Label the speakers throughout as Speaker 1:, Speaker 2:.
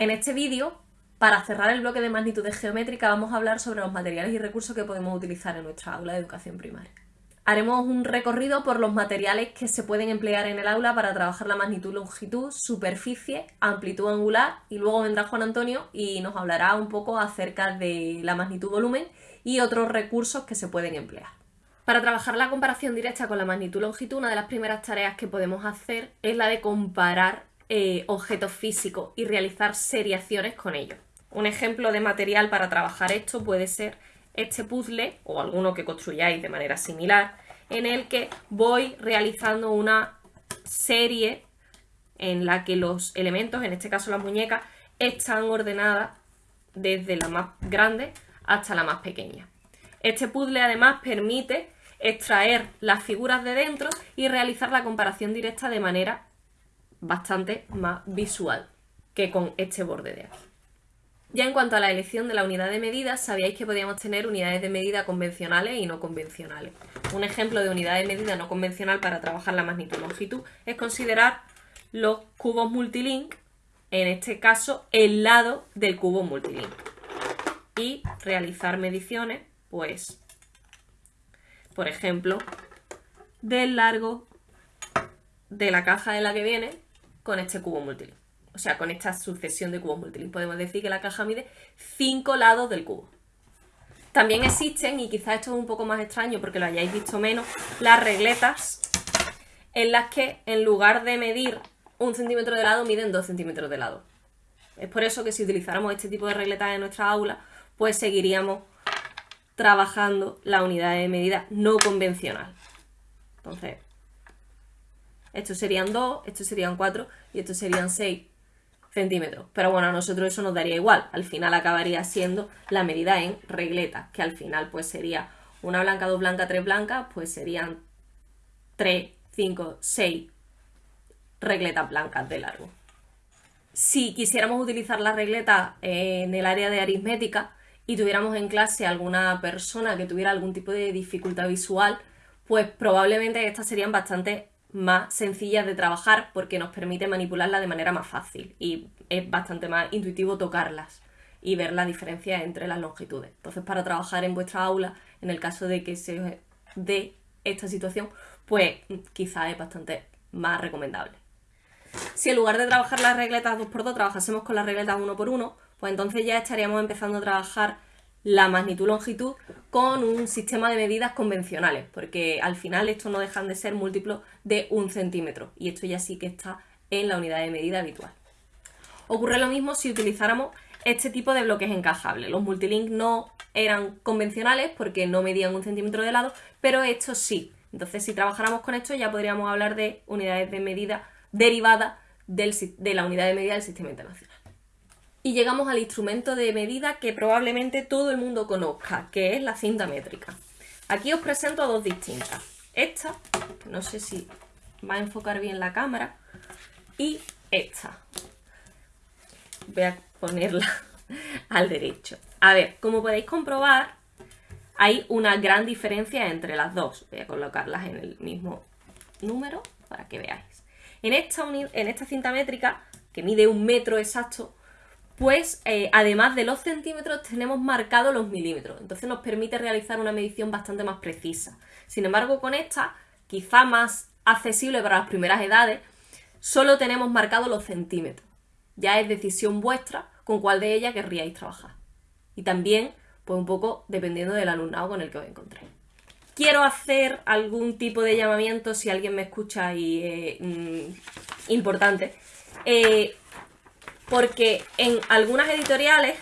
Speaker 1: En este vídeo, para cerrar el bloque de magnitudes geométricas, vamos a hablar sobre los materiales y recursos que podemos utilizar en nuestra aula de educación primaria. Haremos un recorrido por los materiales que se pueden emplear en el aula para trabajar la magnitud, longitud, superficie, amplitud angular y luego vendrá Juan Antonio y nos hablará un poco acerca de la magnitud volumen y otros recursos que se pueden emplear. Para trabajar la comparación directa con la magnitud longitud, una de las primeras tareas que podemos hacer es la de comparar eh, objetos físicos y realizar seriaciones con ellos. Un ejemplo de material para trabajar esto puede ser este puzzle o alguno que construyáis de manera similar, en el que voy realizando una serie en la que los elementos, en este caso las muñecas, están ordenadas desde la más grande hasta la más pequeña. Este puzzle además permite extraer las figuras de dentro y realizar la comparación directa de manera bastante más visual que con este borde de aquí. Ya en cuanto a la elección de la unidad de medida, sabíais que podíamos tener unidades de medida convencionales y no convencionales. Un ejemplo de unidad de medida no convencional para trabajar la magnitud longitud es considerar los cubos multilink, en este caso el lado del cubo multilink, y realizar mediciones, pues, por ejemplo, del largo de la caja de la que viene con este cubo multilink o sea, con esta sucesión de cubos multilink, podemos decir que la caja mide 5 lados del cubo. También existen, y quizás esto es un poco más extraño porque lo hayáis visto menos, las regletas en las que en lugar de medir un centímetro de lado, miden 2 centímetros de lado. Es por eso que si utilizáramos este tipo de regletas en nuestra aula, pues seguiríamos trabajando la unidad de medida no convencional. Entonces, estos serían 2, estos serían 4 y estos serían 6 centímetros. Pero bueno, a nosotros eso nos daría igual. Al final acabaría siendo la medida en regletas, que al final pues sería una blanca, dos blancas, tres blancas, pues serían 3, 5, 6 regletas blancas de largo. Si quisiéramos utilizar la regleta en el área de aritmética y tuviéramos en clase alguna persona que tuviera algún tipo de dificultad visual, pues probablemente estas serían bastante más sencillas de trabajar porque nos permite manipularlas de manera más fácil y es bastante más intuitivo tocarlas y ver la diferencia entre las longitudes. Entonces, para trabajar en vuestra aula, en el caso de que se dé esta situación, pues quizá es bastante más recomendable. Si en lugar de trabajar las regletas 2x2 trabajásemos con las regletas 1x1, pues entonces ya estaríamos empezando a trabajar la magnitud-longitud con un sistema de medidas convencionales, porque al final estos no dejan de ser múltiplos de un centímetro, y esto ya sí que está en la unidad de medida habitual. Ocurre lo mismo si utilizáramos este tipo de bloques encajables. Los multilink no eran convencionales porque no medían un centímetro de lado, pero estos sí. Entonces, si trabajáramos con esto, ya podríamos hablar de unidades de medida derivadas de la unidad de medida del sistema internacional. Y llegamos al instrumento de medida que probablemente todo el mundo conozca, que es la cinta métrica. Aquí os presento dos distintas. Esta, no sé si va a enfocar bien la cámara, y esta. Voy a ponerla al derecho. A ver, como podéis comprobar, hay una gran diferencia entre las dos. Voy a colocarlas en el mismo número para que veáis. En esta, en esta cinta métrica, que mide un metro exacto, pues eh, además de los centímetros tenemos marcados los milímetros, entonces nos permite realizar una medición bastante más precisa. Sin embargo, con esta, quizá más accesible para las primeras edades, solo tenemos marcados los centímetros. Ya es decisión vuestra con cuál de ellas querríais trabajar. Y también, pues un poco dependiendo del alumnado con el que os encontréis. Quiero hacer algún tipo de llamamiento si alguien me escucha y es mm, importante. Eh, porque en algunas editoriales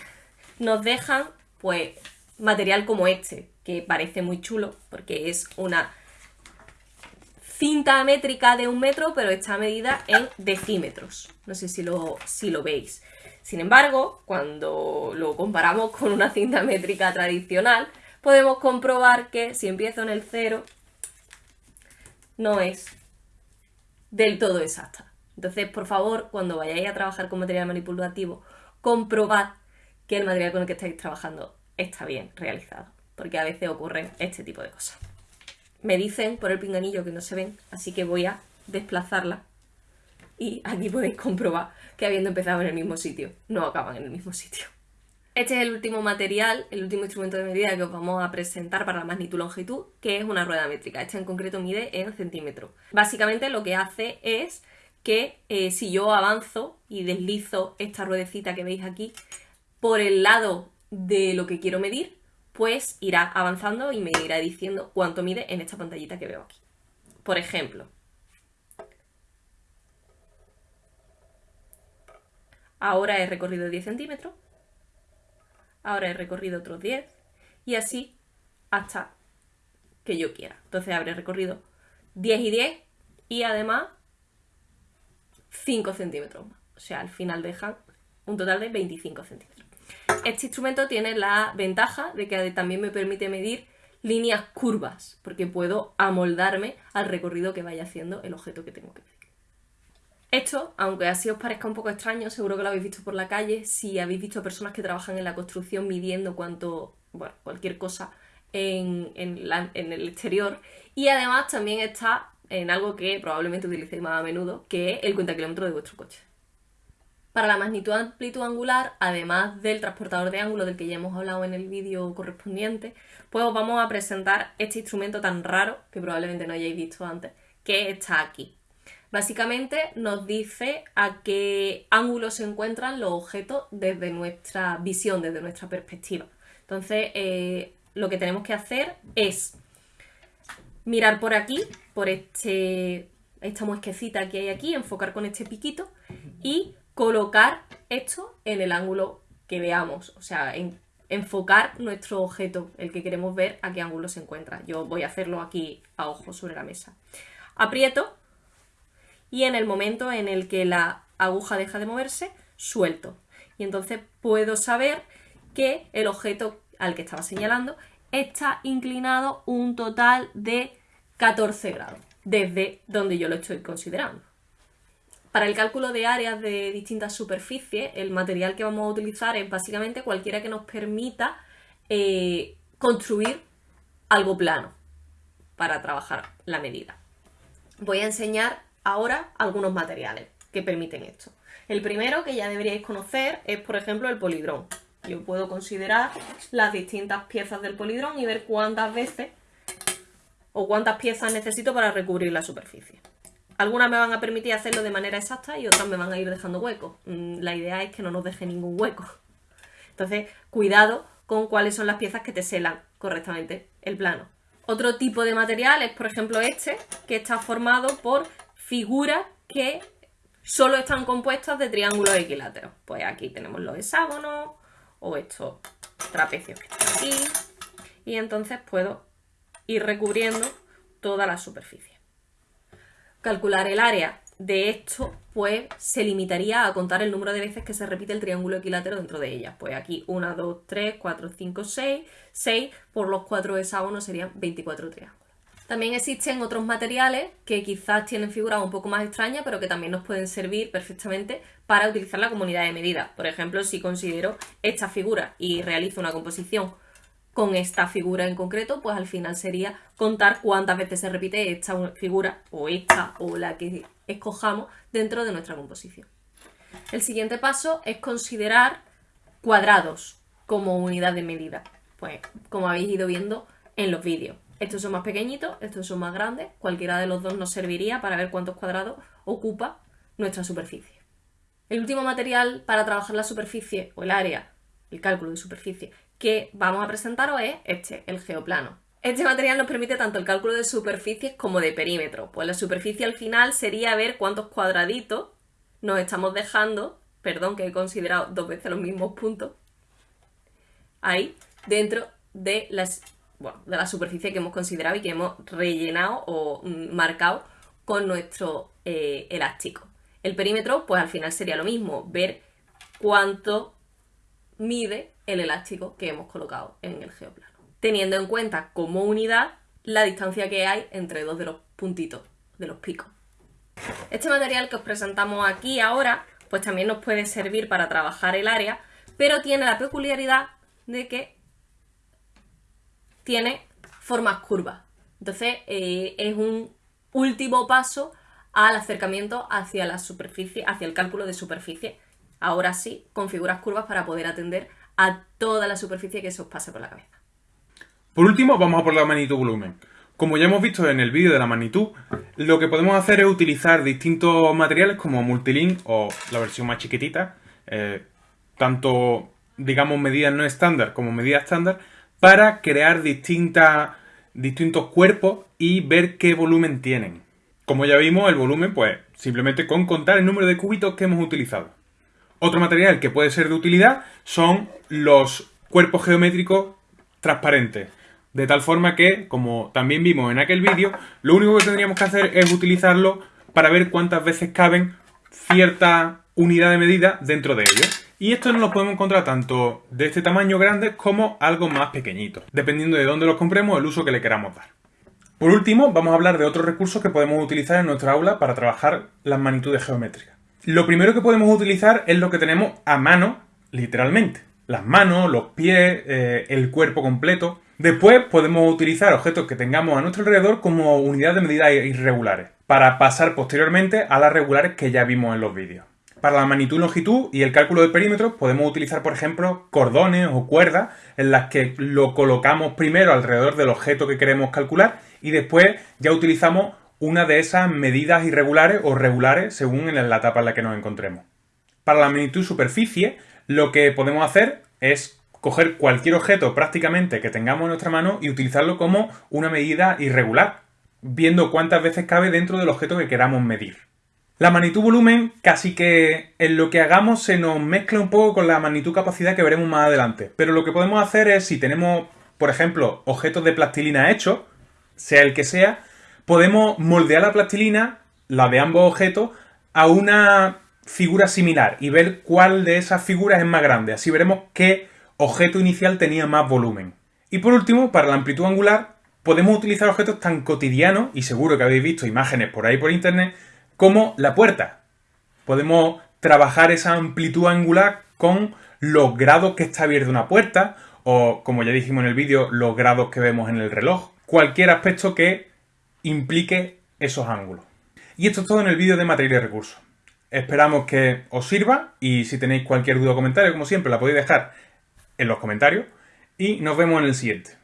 Speaker 1: nos dejan pues material como este, que parece muy chulo porque es una cinta métrica de un metro, pero está medida en decímetros. No sé si lo, si lo veis. Sin embargo, cuando lo comparamos con una cinta métrica tradicional, podemos comprobar que si empiezo en el cero, no es del todo exacta. Entonces, por favor, cuando vayáis a trabajar con material manipulativo, comprobad que el material con el que estáis trabajando está bien realizado, porque a veces ocurren este tipo de cosas. Me dicen por el pinganillo que no se ven, así que voy a desplazarla y aquí podéis comprobar que habiendo empezado en el mismo sitio, no acaban en el mismo sitio. Este es el último material, el último instrumento de medida que os vamos a presentar para la magnitud-longitud, que es una rueda métrica. Esta en concreto mide en centímetros. Básicamente lo que hace es que eh, si yo avanzo y deslizo esta ruedecita que veis aquí por el lado de lo que quiero medir, pues irá avanzando y me irá diciendo cuánto mide en esta pantallita que veo aquí. Por ejemplo, ahora he recorrido 10 centímetros, ahora he recorrido otros 10 y así hasta que yo quiera. Entonces habré recorrido 10 y 10 y además 5 centímetros más. O sea, al final dejan un total de 25 centímetros. Este instrumento tiene la ventaja de que también me permite medir líneas curvas, porque puedo amoldarme al recorrido que vaya haciendo el objeto que tengo que medir. Esto, aunque así os parezca un poco extraño, seguro que lo habéis visto por la calle, si habéis visto personas que trabajan en la construcción midiendo cuánto, bueno, cualquier cosa en, en el exterior. Y además también está en algo que probablemente utilicéis más a menudo, que es el cuenta kilómetro de vuestro coche. Para la magnitud amplitud angular, además del transportador de ángulo del que ya hemos hablado en el vídeo correspondiente, pues os vamos a presentar este instrumento tan raro, que probablemente no hayáis visto antes, que está aquí. Básicamente nos dice a qué ángulo se encuentran los objetos desde nuestra visión, desde nuestra perspectiva. Entonces, eh, lo que tenemos que hacer es mirar por aquí, por este, esta muesquecita que hay aquí, enfocar con este piquito y colocar esto en el ángulo que veamos, o sea, enfocar nuestro objeto, el que queremos ver, a qué ángulo se encuentra. Yo voy a hacerlo aquí a ojo sobre la mesa. Aprieto y en el momento en el que la aguja deja de moverse, suelto. Y entonces puedo saber que el objeto al que estaba señalando está inclinado un total de 14 grados, desde donde yo lo estoy considerando. Para el cálculo de áreas de distintas superficies, el material que vamos a utilizar es básicamente cualquiera que nos permita eh, construir algo plano para trabajar la medida. Voy a enseñar ahora algunos materiales que permiten esto. El primero que ya deberíais conocer es, por ejemplo, el polidrón. Yo puedo considerar las distintas piezas del polidrón y ver cuántas veces o cuántas piezas necesito para recubrir la superficie. Algunas me van a permitir hacerlo de manera exacta y otras me van a ir dejando huecos. Mm, la idea es que no nos deje ningún hueco. Entonces, cuidado con cuáles son las piezas que te selan correctamente el plano. Otro tipo de material es, por ejemplo, este, que está formado por figuras que solo están compuestas de triángulos equiláteros. Pues aquí tenemos los hexágonos, o estos trapecios que están aquí, y entonces puedo ir recubriendo toda la superficie. Calcular el área de esto, pues se limitaría a contar el número de veces que se repite el triángulo equilátero dentro de ella. Pues aquí 1, 2, 3, 4, 5, 6, 6 por los 4 hexágonos serían 24 triángulos. También existen otros materiales que quizás tienen figuras un poco más extrañas, pero que también nos pueden servir perfectamente para utilizar la comunidad de medida. Por ejemplo, si considero esta figura y realizo una composición con esta figura en concreto, pues al final sería contar cuántas veces se repite esta figura o esta o la que escojamos dentro de nuestra composición. El siguiente paso es considerar cuadrados como unidad de medida. Pues como habéis ido viendo en los vídeos. Estos son más pequeñitos, estos son más grandes. Cualquiera de los dos nos serviría para ver cuántos cuadrados ocupa nuestra superficie. El último material para trabajar la superficie o el área, el cálculo de superficie, que vamos a presentaros es este, el geoplano. Este material nos permite tanto el cálculo de superficies como de perímetro. Pues la superficie al final sería ver cuántos cuadraditos nos estamos dejando, perdón que he considerado dos veces los mismos puntos, ahí dentro de las de la superficie que hemos considerado y que hemos rellenado o mm, marcado con nuestro eh, elástico. El perímetro, pues al final sería lo mismo, ver cuánto mide el elástico que hemos colocado en el geoplano. Teniendo en cuenta como unidad la distancia que hay entre dos de los puntitos, de los picos. Este material que os presentamos aquí ahora, pues también nos puede servir para trabajar el área, pero tiene la peculiaridad de que tiene formas curvas. Entonces eh, es un último paso al acercamiento hacia la superficie, hacia el cálculo de superficie. Ahora sí, con figuras curvas para poder atender a toda la superficie que se os pase por la cabeza.
Speaker 2: Por último, vamos a por la magnitud volumen. Como ya hemos visto en el vídeo de la magnitud, lo que podemos hacer es utilizar distintos materiales como Multilink o la versión más chiquitita, eh, tanto, digamos, medidas no estándar como medidas estándar, para crear distintos cuerpos y ver qué volumen tienen. Como ya vimos, el volumen, pues, simplemente con contar el número de cubitos que hemos utilizado. Otro material que puede ser de utilidad son los cuerpos geométricos transparentes. De tal forma que, como también vimos en aquel vídeo, lo único que tendríamos que hacer es utilizarlo para ver cuántas veces caben cierta unidad de medida dentro de ellos. Y esto no lo podemos encontrar tanto de este tamaño grande como algo más pequeñito, dependiendo de dónde los compremos, el uso que le queramos dar. Por último, vamos a hablar de otros recursos que podemos utilizar en nuestra aula para trabajar las magnitudes geométricas. Lo primero que podemos utilizar es lo que tenemos a mano, literalmente. Las manos, los pies, eh, el cuerpo completo. Después podemos utilizar objetos que tengamos a nuestro alrededor como unidades de medida irregulares, para pasar posteriormente a las regulares que ya vimos en los vídeos. Para la magnitud, longitud y el cálculo de perímetros podemos utilizar, por ejemplo, cordones o cuerdas en las que lo colocamos primero alrededor del objeto que queremos calcular y después ya utilizamos una de esas medidas irregulares o regulares según en la etapa en la que nos encontremos. Para la magnitud superficie, lo que podemos hacer es coger cualquier objeto prácticamente que tengamos en nuestra mano y utilizarlo como una medida irregular, viendo cuántas veces cabe dentro del objeto que queramos medir. La magnitud volumen casi que en lo que hagamos se nos mezcla un poco con la magnitud capacidad que veremos más adelante. Pero lo que podemos hacer es, si tenemos, por ejemplo, objetos de plastilina hechos, sea el que sea, podemos moldear la plastilina, la de ambos objetos, a una figura similar y ver cuál de esas figuras es más grande. Así veremos qué objeto inicial tenía más volumen. Y por último, para la amplitud angular, podemos utilizar objetos tan cotidianos, y seguro que habéis visto imágenes por ahí por internet, como la puerta. Podemos trabajar esa amplitud angular con los grados que está abierta una puerta o, como ya dijimos en el vídeo, los grados que vemos en el reloj. Cualquier aspecto que implique esos ángulos. Y esto es todo en el vídeo de material y recursos. Esperamos que os sirva y si tenéis cualquier duda o comentario, como siempre, la podéis dejar en los comentarios y nos vemos en el siguiente.